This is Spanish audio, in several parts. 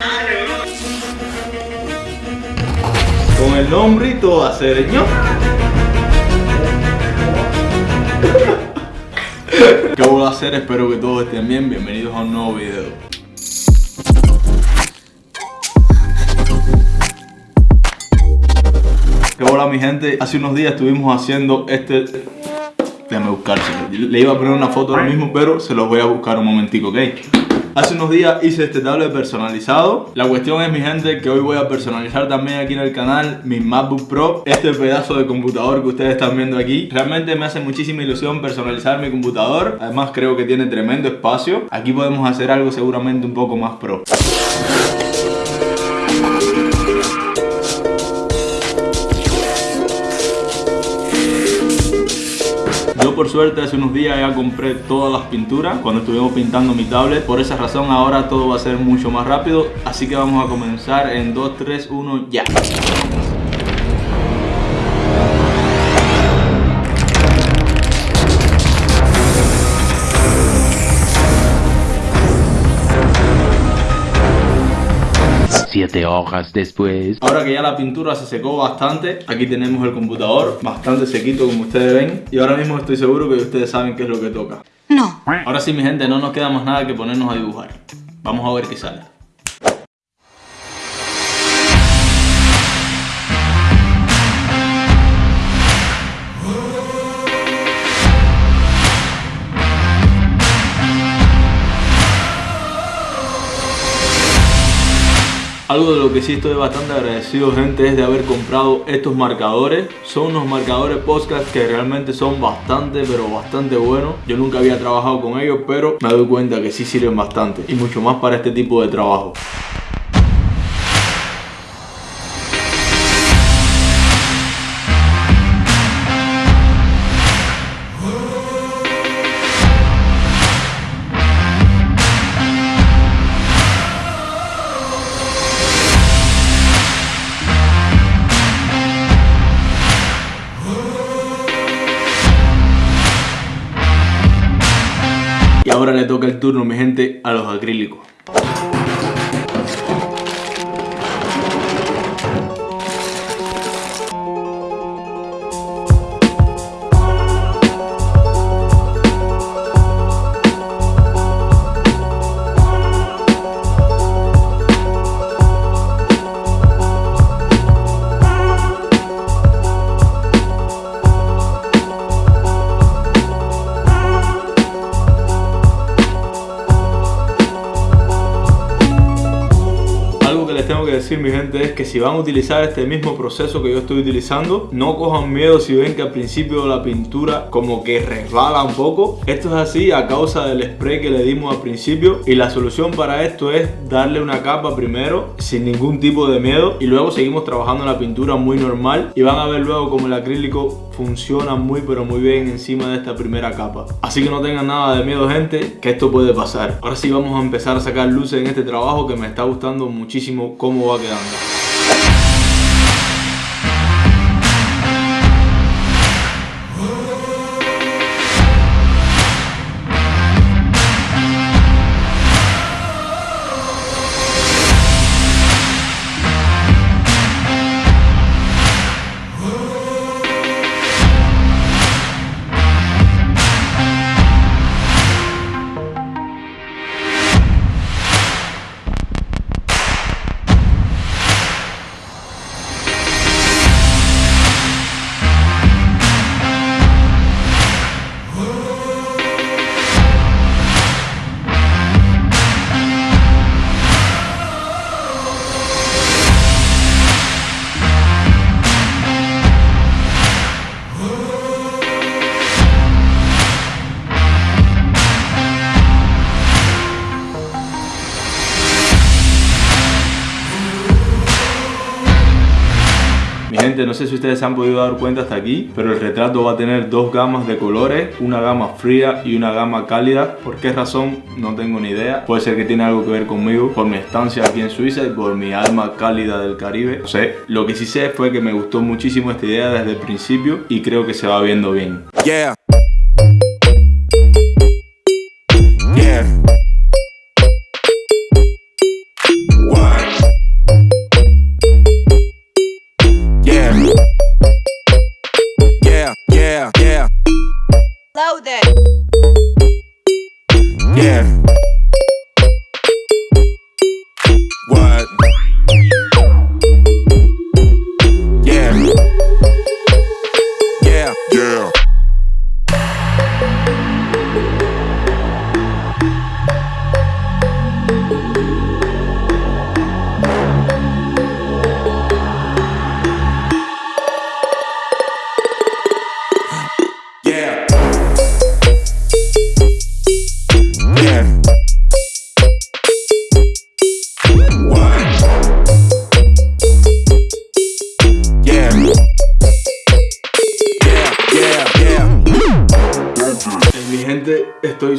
Con el nombre y todo hacer, ¿no? ¿Qué voy a hacer? Espero que todos estén bien. Bienvenidos a un nuevo video. ¿Qué hola mi gente? Hace unos días estuvimos haciendo este... Déjame buscárselo. Le iba a poner una foto ahora mismo, pero se los voy a buscar un momentico, ¿ok? Hace unos días hice este tablet personalizado. La cuestión es mi gente que hoy voy a personalizar también aquí en el canal Mi MacBook Pro Este pedazo de computador que ustedes están viendo aquí. Realmente me hace muchísima ilusión personalizar mi computador. Además creo que tiene tremendo espacio. Aquí podemos hacer algo seguramente un poco más pro por suerte hace unos días ya compré todas las pinturas cuando estuvimos pintando mi tablet. Por esa razón ahora todo va a ser mucho más rápido. Así que vamos a comenzar en 2, 3, 1, ya. 7 hojas después. Ahora que ya la pintura se secó bastante, aquí tenemos el computador, bastante sequito como ustedes ven. Y ahora mismo estoy seguro que ustedes saben qué es lo que toca. No. Ahora sí, mi gente, no nos queda más nada que ponernos a dibujar. Vamos a ver qué sale. Algo de lo que sí estoy bastante agradecido gente es de haber comprado estos marcadores. Son unos marcadores podcast que realmente son bastante pero bastante buenos. Yo nunca había trabajado con ellos pero me doy cuenta que sí sirven bastante Y mucho más para este tipo de trabajo ahora le toca el turno, mi gente, a los acrílicos. Mi gente es que si van a utilizar este mismo proceso que yo estoy utilizando no cojan miedo si ven que al principio la pintura como que resbala un poco. Esto es así a causa del spray que le dimos al principio y la solución para esto es darle una capa primero sin ningún tipo de miedo y luego seguimos trabajando la pintura muy normal y van a ver luego como el acrílico funciona muy pero muy bien encima de esta primera capa así que no tengan nada de miedo gente que esto puede pasar ahora sí vamos a empezar a sacar luces en este trabajo que me está gustando muchísimo cómo va quedando. No sé si ustedes se han podido dar cuenta hasta aquí, pero el retrato va a tener dos gamas de colores, una gama fría y una gama cálida. ¿Por qué razón? No tengo ni idea. Puede ser que tiene algo que ver conmigo, por mi estancia aquí en Suiza y por mi alma cálida del Caribe. No sé, lo que sí sé fue que me gustó muchísimo esta idea desde el principio y creo que se va viendo bien. Yeah. yeah.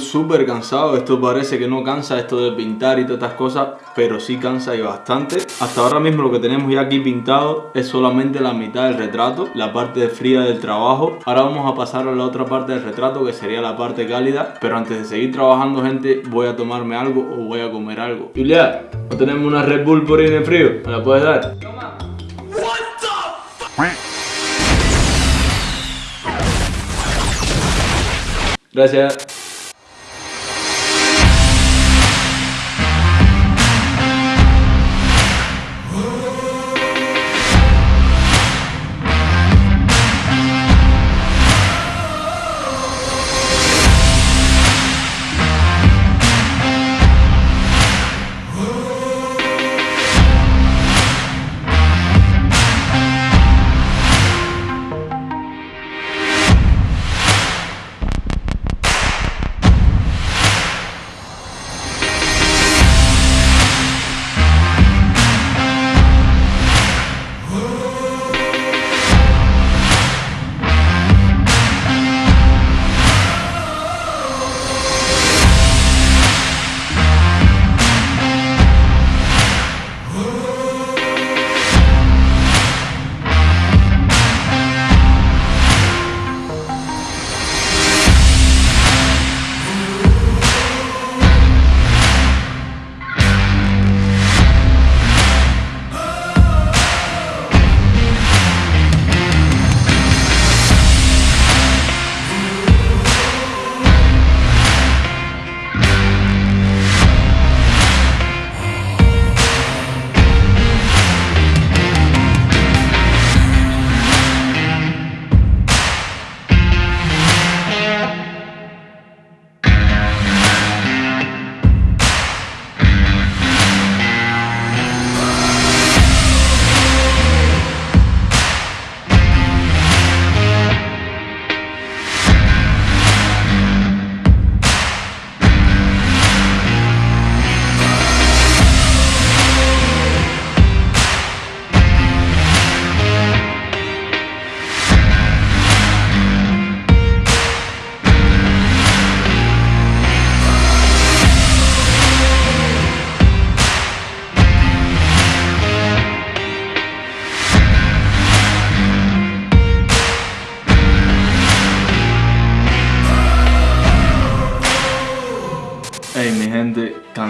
Súper cansado, esto parece que no cansa esto de pintar y todas estas cosas, pero sí cansa y bastante. Hasta ahora mismo lo que tenemos ya aquí pintado es solamente la mitad del retrato, la parte fría del trabajo. Ahora vamos a pasar a la otra parte del retrato que sería la parte cálida, pero antes de seguir trabajando gente voy a tomarme algo o voy a comer algo. Julia, ¿no tenemos una Red Bull por ahí en el frío? ¿Me la puedes dar? Gracias.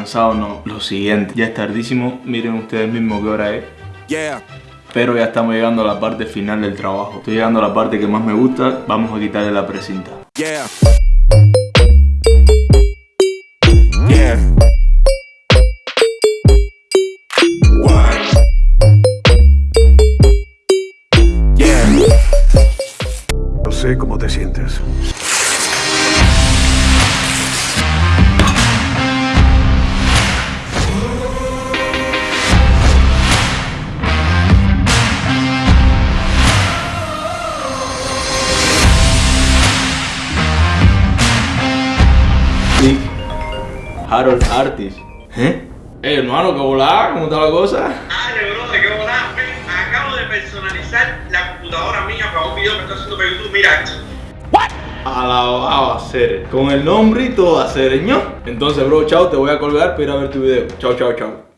Cansado no. Lo siguiente, ya es tardísimo, miren ustedes mismos qué hora es. Yeah. Pero ya estamos llegando a la parte final del trabajo. Estoy llegando a la parte que más me gusta. Vamos a quitarle la precinta. Yeah. Yeah. What? Yeah. No sé cómo te sientes. Harold Artis. ¿Eh? Hey hermano, ¿qué volá? ¿Cómo está la cosa? Dale, bro, de qué ven, acabo de personalizar la computadora mía para un video que estoy haciendo para YouTube, mira esto. Alabado a ser. Con el nombre y todo a ser, ¿no? Entonces, bro, chao, te voy a colgar para ir a ver tu video. Chao, chao, chao.